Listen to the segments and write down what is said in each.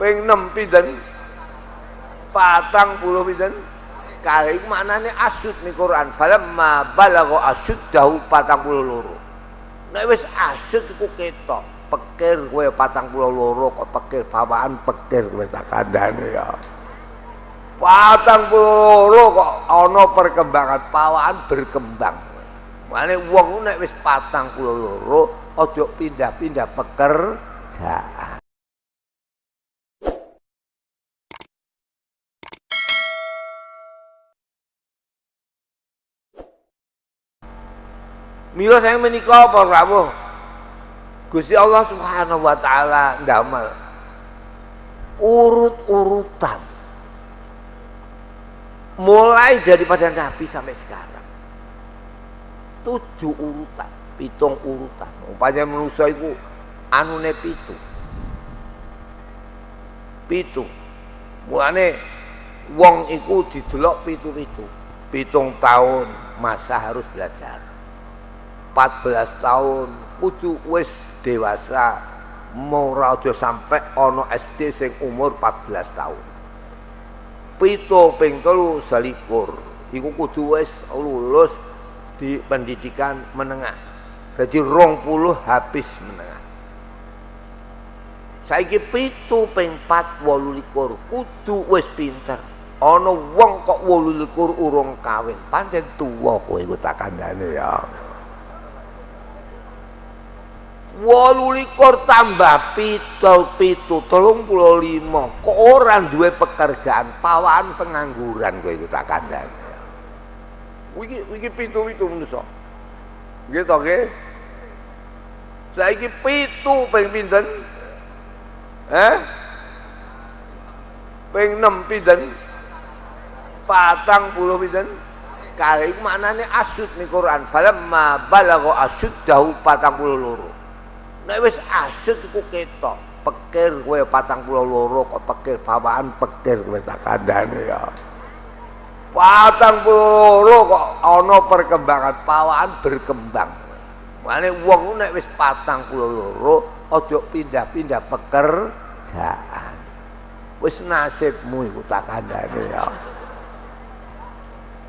ping 6 pinten? Patang puluh pinten? Kali iku maknane asud ning Quran. Falamma balagha asuddahu patang puluh loro. Nek wis asud iku ketok. Pekir kowe patang puluh loro kok pekir bawaan pekir kowe tak kandhane ya. Patang puluh loro kok ana perkembangan pawaan berkembang. Mane wong nek wis patang puluh loro aja pindah-pindah pekerjaan Mila saya menikah apa rawuh? Gusti Allah Subhanahu wa taala ndamel urut-urutan. Mulai daripada Nabi sampai sekarang. Tujuh urutan pitung urutan. Umpamanya manusia itu anune pitu. Pitu. Mulane wong iku didelok pitu-pitu. Pitung tahun masa harus belajar 14 tahun. Kudu wis dewasa. Ora aja sampe ana SD sing umur 14 tahun. Pito ping telu selikur. Iku kudu wis lulus di pendidikan menengah. Jadi rong puluh habis menengah. Saiki pitu ping 4 wolulikur. Kudu wis pinter. Ana wong kok wolulikur urung kawin. Pancen tuwa kowe tak kandhane ya wolu likur tambah pitu pitu telung puluh lima. Kok orang dua pekerjaan? Pawaan pengangguran gue itu tak kandang wiki wiki pitu pitu menuso gitu oke okay? saya pitu peng pinten? Eh peng enam pinten? Patang puluh pinten? Kali maknanya asud nih Quran. Falamma balagha asud jauh patang puluh loro nek wis asyik iku ketok pekir kowe patang pulau loro kok pekir bawaan pekir kowe tak kandhane ya. Patang pulau loro kok ana perkembangan pawaan berkembang. Mane wong nek wis patang pulau loro aja pindah-pindah pekerjaan wis nasibmu iku tak kandhane ya.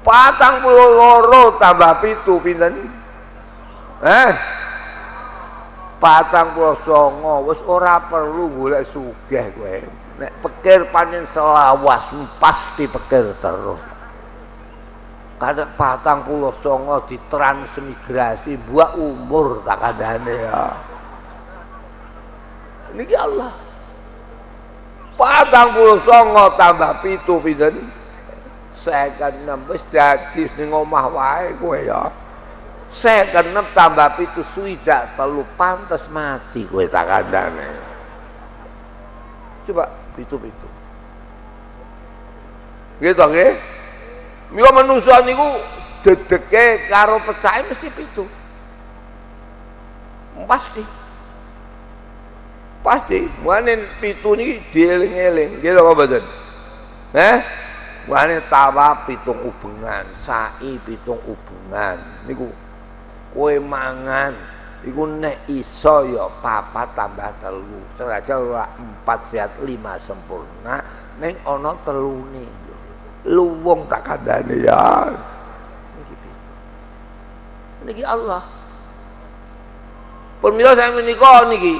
Patang pulau loro tambah pitu pinten? Eh patang puluh songo wis ora perlu golek sugih kowe. Nek pikir pancen selawas pasti pikir terus. Kadang patang puluh songo ditransmigrasi buat umur tak kadane ya. Ini Allah. Patang puluh songo tambah pitu pinten? Saya kan nembus dadi ning omah wae kowe ya saya genep tambah pitu suida telu pantas mati kowe tak kandane coba pitu-pitu. Gitu nggih? Mila manusa niku dedeke karo pecahe mesti pitu. Pasti. Pasti. Mane pitu niki dieling-eling. Gitu apa mboten? Eh Wane tawa pitung hubungan, sai pitung hubungan. Niku kowe mangan iku nek iso ya papat tambah telu. Sengaja ora empat sehat lima sempurna ning ana telune. Luwung tak kandhane ya. Niki Allah. Pemirsa saya menikah niki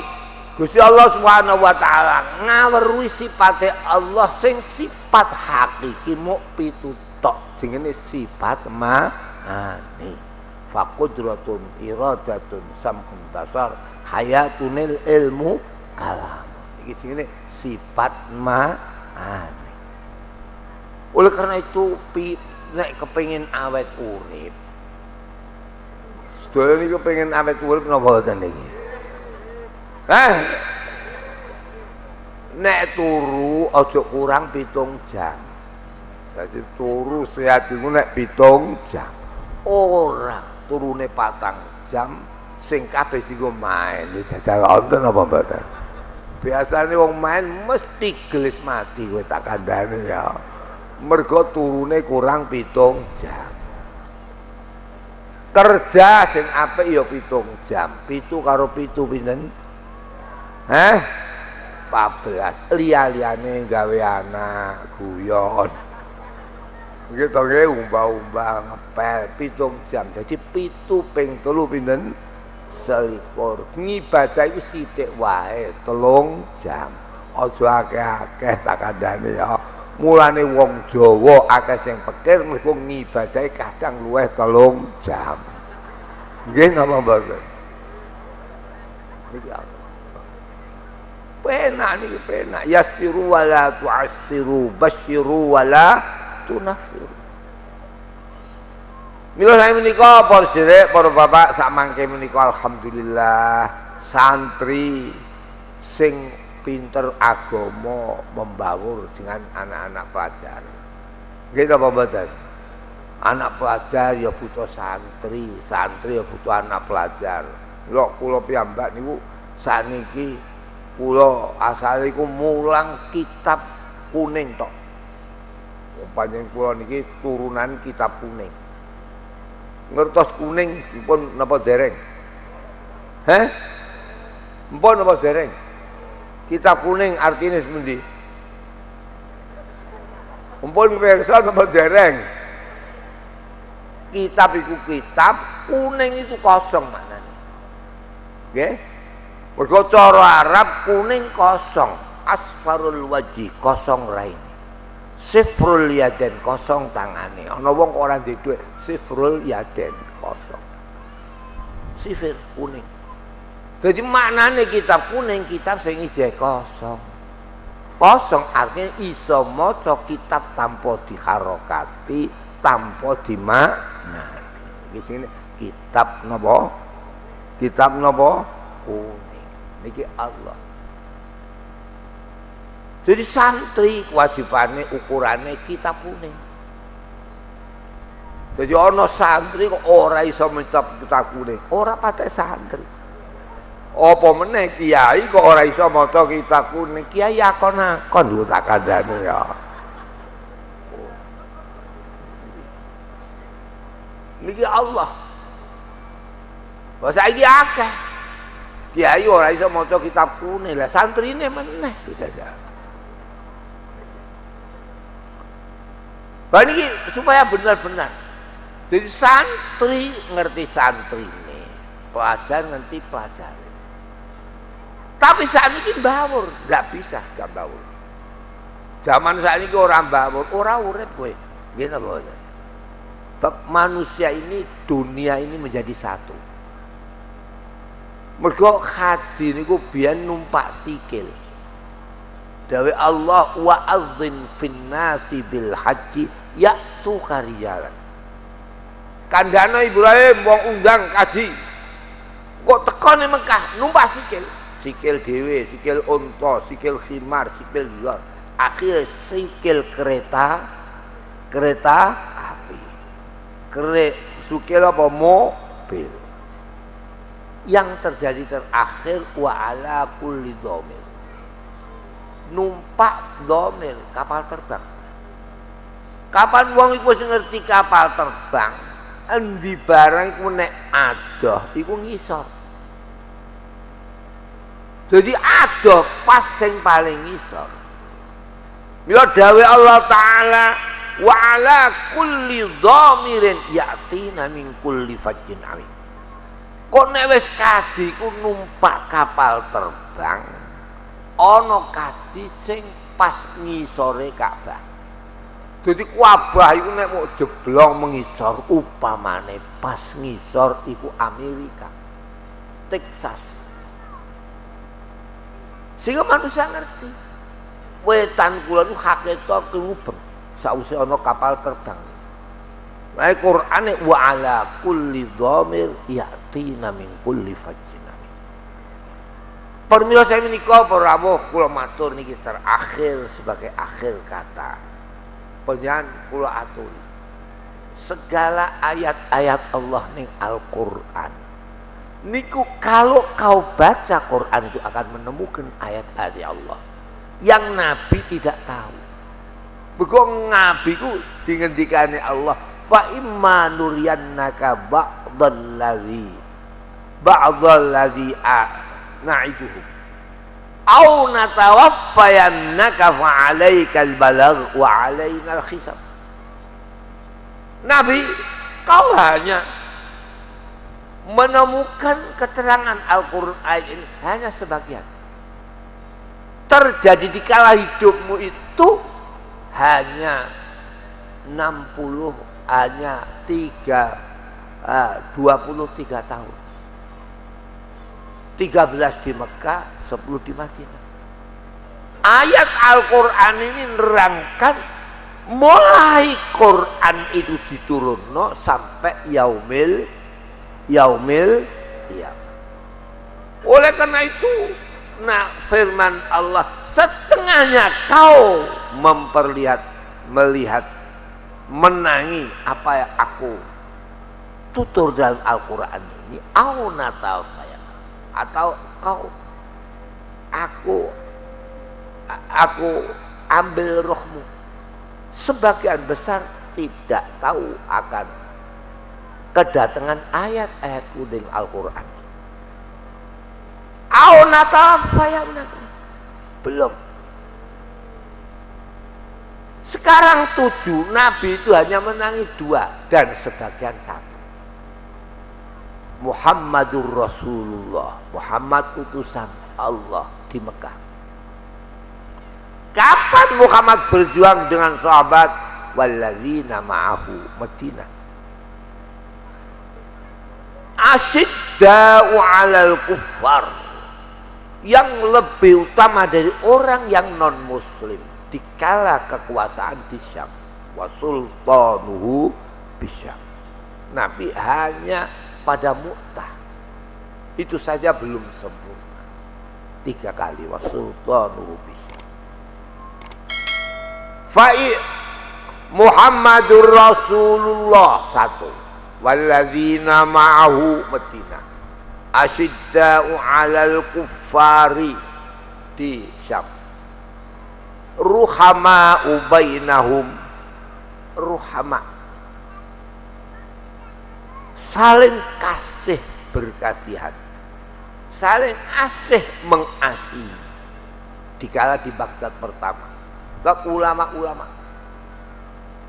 Gusti Allah Subhanahu wa taala ngaweruhi sifate Allah sing sifat hakiki muk pitutok. Jenenge sifat ma'ani fakudratun iradatun samhun basar hayatunil ilmu kalam iki sini sifat ma'ani oleh karena itu pi, nek kepengin awet urip sedaya niki kepengin awet urip napa boten niki Hah? Nek turu aja kurang pitung jam. Jadi turu sehat iku nek pitung jam. Ora turune patang jam sing kabeh dienggo main. Jajal wonten apa mboten? Biasane wong main mesti gelis mati kowe tak kandhane ya. Mergo turune kurang pitung jam. Kerja sing apik ya pitung jam. Pitu karo pitu pinten? Hah? 14 liya-liyane gawe anak guyon gitu nggih umba-umba ngepel pitung jam jadi pitu ping telu pinten selikur ngibadah itu sithik wae telung jam aja akeh-akeh tak kandhane ya mulane wong Jawa akeh sing pikir mergo ngibadahi kadang luwih telung jam nggih napa mboten niki penak niki penak yasiru wala tu'assiru basyiru wala tunafiru Mila saya menika para sedherek, para bapak sak mangke menika alhamdulillah santri sing pinter agama membaur dengan anak-anak pelajar. Nggih apa mboten? Anak pelajar ya butuh santri, santri ya butuh anak pelajar. Lho kula piyambak niku saniki kula asal iku mulang kitab kuning tok. Panjenengan kula niki turunan kitab kuning. Ngertos kuning pun napa dereng? Heh? Mpun napa dereng? Kitab kuning artinya semendi. Mpun pirsa napa dereng? Kitab itu kitab, kuning itu kosong maknanya. Nggih? Mergo cara Arab kuning kosong, asfarul wajih kosong raine. Sifrul yaden kosong tangane. Ana wong ora duwe dhuwit, sifrul yaden kosong. Sifir kuning. Jadi maknane kitab kuning kitab sing ije kosong. Kosong artinya iso maca kitab tanpa diharokati, tanpa dimaknani. Di sini kitab napa? Kitab napa? Kuning. Niki Allah. Jadi santri kewajibannya ukurannya kitab kuning. Jadi ono santri kok ora iso mencap kitab kuning, ora pakai santri. Apa meneh kiai kok ora iso maca kitab kuning, kiai akon-akon lho tak kandhane ya. Niki Allah. Bahasa iki akeh. Kiai ora iso maca kitab kuning, lah santrine meneh tidak Ini supaya benar-benar. Jadi santri ngerti santri ini, pelajar ngerti pelajar. Tapi saat ini bawur, nggak bisa nggak bawur. Zaman saat ini orang bawur, orang urep gue, gini loh. Manusia ini, dunia ini menjadi satu. Mergo haji niku biyen numpak sikil. Dawe Allah wa azzin fin nasi bil haji yaitu kariyalan. Kandana Ibrahim wong undang kaji. Kok tekan Mekah numpak sikil. Sikil dewe, sikil unta, sikil khimar, sikil liar. Akhirnya sikil kereta, kereta api. Kere, sikil apa mobil. Yang terjadi terakhir wa ala kulli domir. Numpak domir kapal terbang Kapan wong iku ngerti kapal terbang, endi barang iku nek adoh iku ngisor. Jadi adoh pas sing paling ngisor. Mila dawe Allah taala wa ala kulli dhamirin yatina min kulli fajjin alim. Kok nek wis kaji ku numpak kapal terbang, ana kaji sing pas ngisore Ka'bah. Jadi kuabah itu nek mau jeblong mengisor upamane pas ngisor iku Amerika. Texas. Sehingga manusia ngerti. Wetan kula itu haketo kerubeng. Sausi ana kapal terbang. Nah Quran wa ala kulli dhamir yatina min kulli fajjin. Permila saya menikah para rawuh kula matur niki terakhir sebagai akhir kata penyan kula aturi segala ayat-ayat Allah ning Al-Qur'an. Niku kalau kau baca Quran itu akan menemukan ayat-ayat Allah yang Nabi tidak tahu. Begong Nabi ku dingendikane Allah fa imma nuriyannaka ba'dal ladzi ba'dal ladzi na'iduhum au natawaffayannaka fa'alaikal balagh wa 'alainal Nabi kau hanya menemukan keterangan Al-Quran ini hanya sebagian. Terjadi di kala hidupmu itu hanya 60 hanya 3 uh, 23 tahun. 13 di Mekah 10 di Madinah ayat Al-Quran ini nerangkan mulai Quran itu diturunno sampai yaumil yaumil ya. oleh karena itu nah firman Allah setengahnya kau memperlihat melihat menangi apa yang aku tutur dalam Al-Quran ini au natal atau kau aku aku ambil rohmu. Sebagian besar tidak tahu akan kedatangan ayat-ayat kuding Al-Quran. Belum. Sekarang tujuh, Nabi itu hanya menangi dua dan sebagian satu. Muhammadur Rasulullah, Muhammad utusan Allah di Mekah. Kapan Muhammad berjuang dengan sahabat? Walladzina ma'ahu Madinah? Asyidda'u 'alal kuffar. Yang lebih utama dari orang yang non muslim dikala kekuasaan di Syam. Wa sultanuhu bisyam Nabi hanya pada Mu'tah. Itu saja belum sempurna tiga kali wa sultanuhu bisyam fa'i Muhammadur Rasulullah. Satu. Walladzina ma'ahu Madinah asyidda'u 'alal kuffari. Di Syam. Ruhama ubainahum. Ruhama. Saling kasih berkasihan saling asih mengasihi. Dikala di Baghdad pertama. Bab ulama-ulama.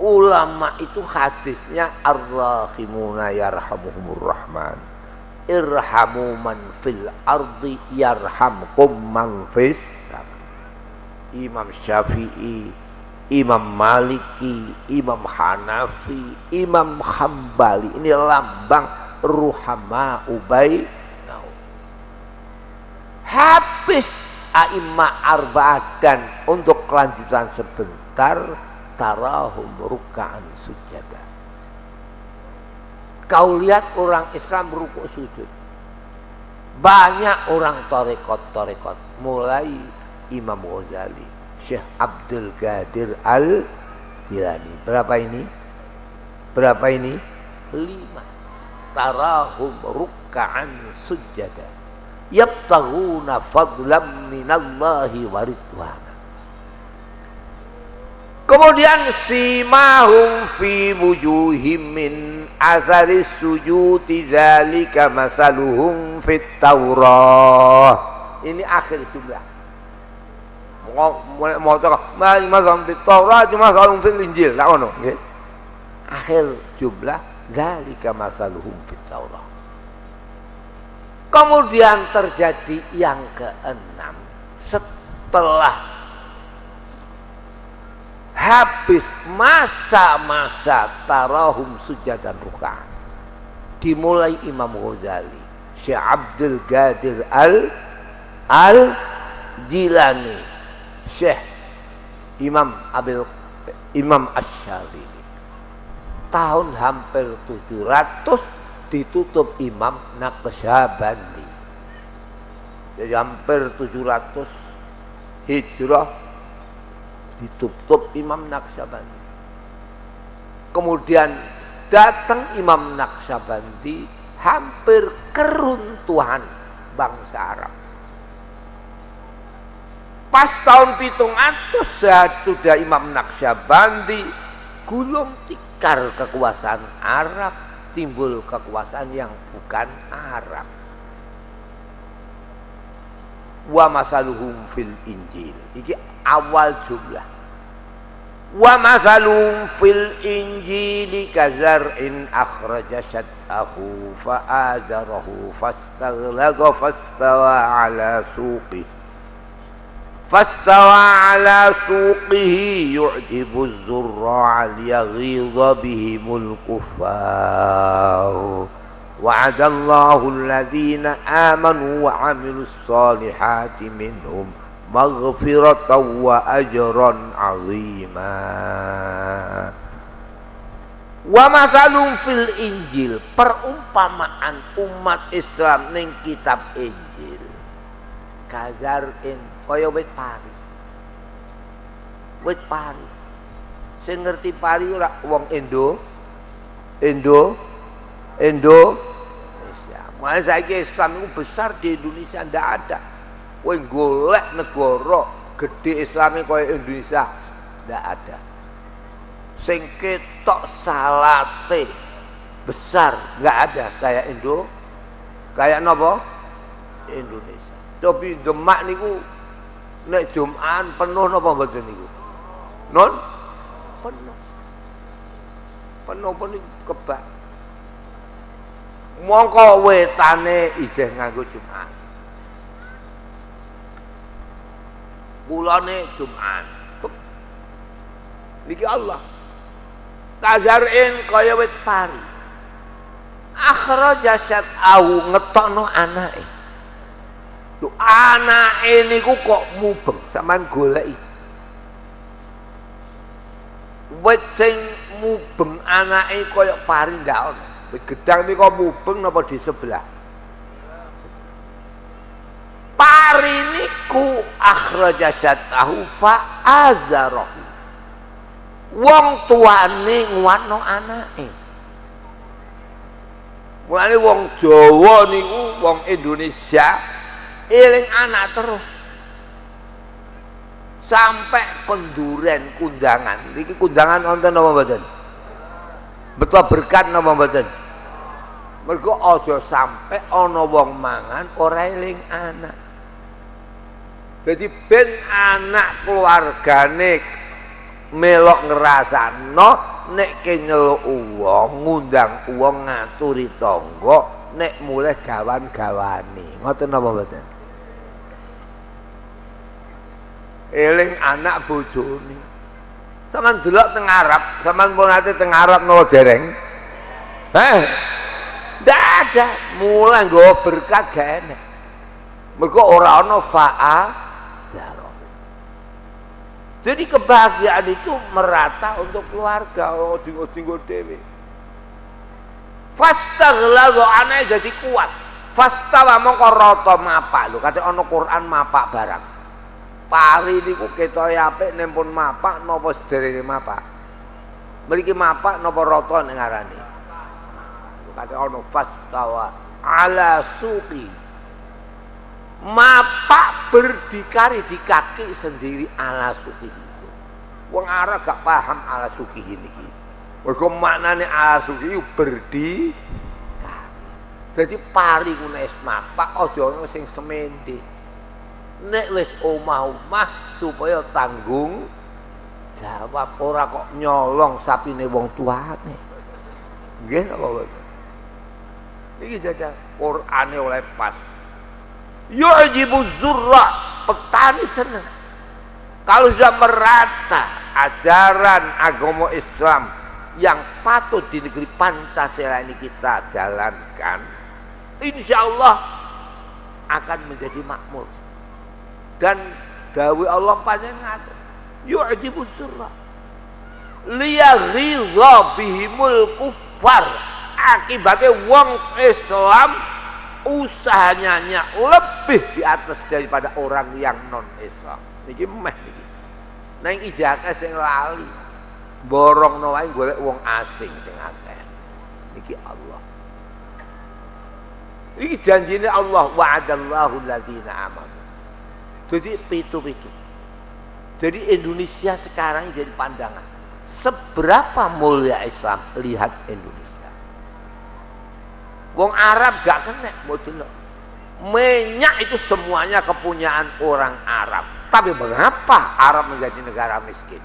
Ulama itu hadisnya ar-rahimuna yarhamuhumur rahman. Irhamu man fil ardi yarhamkum man fis Imam Syafi'i Imam Maliki Imam Hanafi Imam Hambali. Ini lambang ruhama ubay habis a'imah arba'ah untuk kelanjutan sebentar tarahum ruka'an sujada Kau lihat orang Islam rukuk sujud. Banyak orang torekot-torekot. Mulai Imam Ghazali. Syekh Abdul Qadir Al-Jilani. Berapa ini? Berapa ini? Lima. Tarahum rukka'an sujada. Yabtaguna fadlam minallahi waridwana. Kemudian simahum fi wujuhim min asari sujudi zalika masaluhum fit Taurah. Ini akhir jumlah. Mau mau cakap, masaluhum fit Taurah cuma masaluhum fil Injil, tak ono. Akhir jumlah zalika masaluhum fit Taurah. Kemudian terjadi yang keenam. Setelah habis masa-masa tarahum dan ruka dimulai Imam Ghazali Syekh Abdul Qadir Al Al Jilani Syekh Imam Abil Imam Asy'ari tahun hampir 700 ditutup Imam Naqsyabandi jadi hampir 700 hijrah ditutup Imam Naksabandi. Kemudian datang Imam Naksabandi hampir keruntuhan bangsa Arab. Pas tahun pitung atus sudah Imam Naksabandi gulung tikar kekuasaan Arab timbul kekuasaan yang bukan Arab. wa masaluhum fil injil. Iki awal jumlah. Wa masaluhum fil injili kazar'in akhraja syat'ahu fa'azarahu fastaghlaqa fastawa ala suqih فاستوى على سوقه يعجب الزراع ليغيظ بهم الكفار. وعد الله الذين آمنوا وعملوا الصالحات منهم مغفرة وأجرا عظيما. ومثل في الإنجيل perumpamaan umat Islam ning kitab Injil. Kazar'in kaya wit pari wit pari sing ngerti pari ora wong Indo Indo Indo Mulai saya Islam itu besar di Indonesia ndak ada. Kowe golek negara gede Islami kaya Indonesia ndak ada. Sing ketok salate besar nggak ada kayak Indo. Kayak nopo? Indonesia. Tapi Demak niku nek Jumat penuh napa mboten niku? Non penuh. Penuh penuh kebak mongko wetane ijeh nganggo Jumat. Bulane Jumat. Niki Allah. Tazarin kaya wit pari. Akhraja syat'ahu ngetokno anake. Lu anake niku kok mubeng sampean goleki. Wit sing mubeng anake kaya pari ndak ono. Gedang ini kok mubeng napa di sebelah? Pari niku akhraja syatahu fa azarahu. Wong tuane nguwano anake. Mulane wong Jawa niku wong Indonesia eling anak terus. Sampai kenduren kundangan. Niki kundangan wonten napa mboten? Betul berkat napa mboten? Mergo aja sampe ana wong mangan ora anak. Jadi ben anak keluargane melok ngrasano nek ke nyeluk wong, ngundang wong ngaturi tangga, nek mulai gawan-gawani. Ngoten napa mboten? Eling anak bojone. Saman delok teng Arab, saman pun ate teng Arab napa dereng? Heh, tidak ada. Mulai gue berkat gak enak. Mereka orang no fa'a Jadi kebahagiaan itu merata untuk keluarga. Oh, tinggal-tinggal dewi. Fastaghlalu aneh jadi kuat. Fastawa mongko rata mapak lho. Kata ana Quran mapak barang. Pari niku ketoke apik nempun mapak napa sederenge mapak. Mriki mapak napa rata ning ngarani kata ono fastawa ala suki mapak berdikari di kaki sendiri ala itu wong Arab gak paham ala suki ini mereka maknanya ala suki itu berdi jadi pari kuna es mapak ojo sing semende nek wis omah-omah supaya tanggung jawab ora kok nyolong sapine wong tuane nggih apa ini saja Qur'ane oleh pas. Yu'jibu zurra, petani senang. Kalau sudah merata ajaran agama Islam yang patut di negeri Pancasila ini kita jalankan, insya Allah akan menjadi makmur. Dan dawi Allah panjang ngatur. Yu'jibu zurra. Liyaghidha bihimul kufar akibatnya wong Islam usahanya lebih di atas daripada orang yang non Islam niki meh niki nang ijaka sing lali borong wae golek wong asing sing niki Allah. Iki janjine Allah wa'adallahu alladzina amanu. Jadi pitu-pitu jadi Indonesia sekarang jadi pandangan. Seberapa mulia Islam? Lihat Indonesia. Wong Arab gak kena mau delok. minyak itu semuanya kepunyaan orang Arab. Tapi mengapa Arab menjadi negara miskin?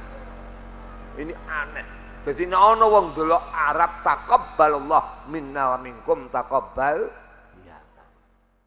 Ini aneh. Jadi nek ana wong delok Arab taqabbalallah minna wa minkum taqabbal